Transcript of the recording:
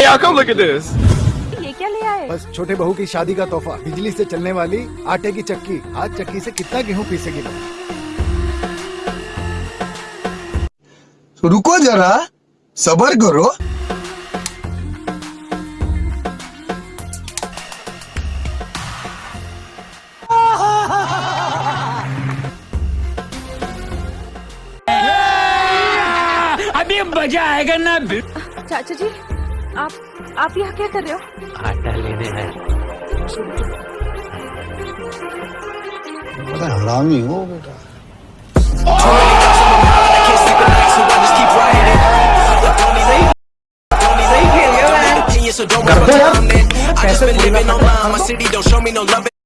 y'all come look at this. ये क्या ले आए? बस छोटे बहू की शादी का तोहफा बिजली से चलने वाली आटे की चक्की आज चक्की से कितना गेहूँ पीसेगी तो रुको जरा सबर करो। अभी मज़ा आएगा ना। चाचा जी आप आप यहाँ क्या कर रहे हो आटा लेने हैं बड़ा हरामी हो बेटा So don't worry about it. I just been living online. My city don't show me no love.